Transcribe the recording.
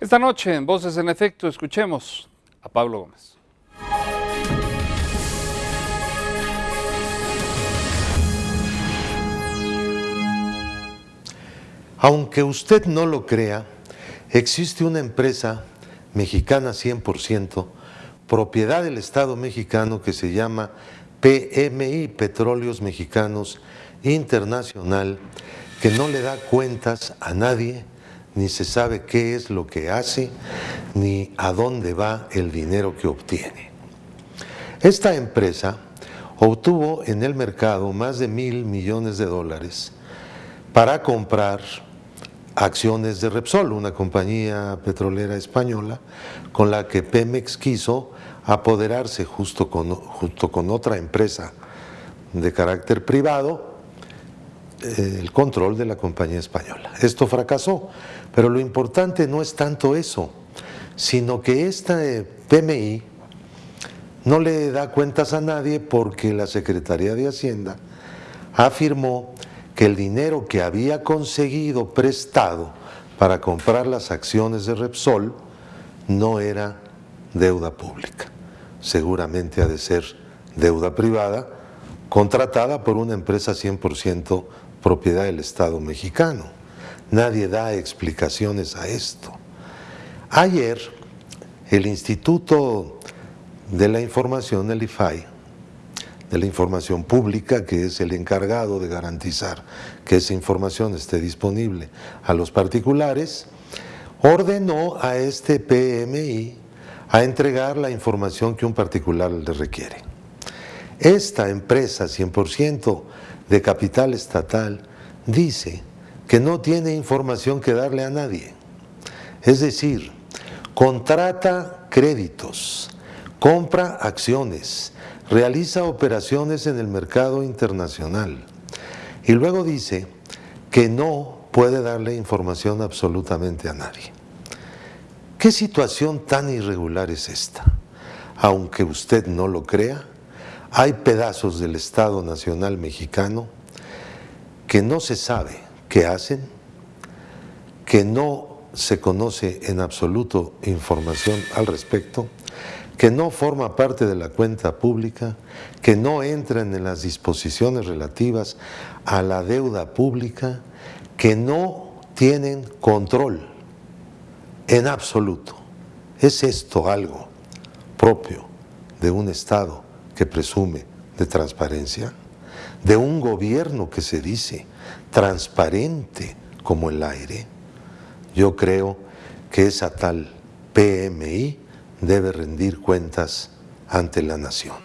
Esta noche en Voces en Efecto escuchemos a Pablo Gómez. Aunque usted no lo crea, existe una empresa mexicana 100%, propiedad del Estado mexicano que se llama PMI, Petróleos Mexicanos Internacional, que no le da cuentas a nadie, ni se sabe qué es lo que hace, ni a dónde va el dinero que obtiene. Esta empresa obtuvo en el mercado más de mil millones de dólares para comprar acciones de Repsol, una compañía petrolera española con la que Pemex quiso apoderarse justo con, junto con otra empresa de carácter privado el control de la compañía española. Esto fracasó, pero lo importante no es tanto eso, sino que esta eh, PMI no le da cuentas a nadie porque la Secretaría de Hacienda afirmó que el dinero que había conseguido prestado para comprar las acciones de Repsol no era deuda pública. Seguramente ha de ser deuda privada contratada por una empresa 100% propiedad del Estado mexicano. Nadie da explicaciones a esto. Ayer, el Instituto de la Información, el IFAI, de la información pública, que es el encargado de garantizar que esa información esté disponible a los particulares, ordenó a este PMI a entregar la información que un particular le requiere. Esta empresa 100% de capital estatal dice que no tiene información que darle a nadie. Es decir, contrata créditos, compra acciones, realiza operaciones en el mercado internacional y luego dice que no puede darle información absolutamente a nadie. ¿Qué situación tan irregular es esta? Aunque usted no lo crea, hay pedazos del Estado Nacional Mexicano que no se sabe qué hacen, que no se conoce en absoluto información al respecto, que no forma parte de la cuenta pública, que no entran en las disposiciones relativas a la deuda pública, que no tienen control en absoluto. ¿Es esto algo propio de un Estado que presume de transparencia? ¿De un gobierno que se dice transparente como el aire? Yo creo que esa tal PMI debe rendir cuentas ante la nación.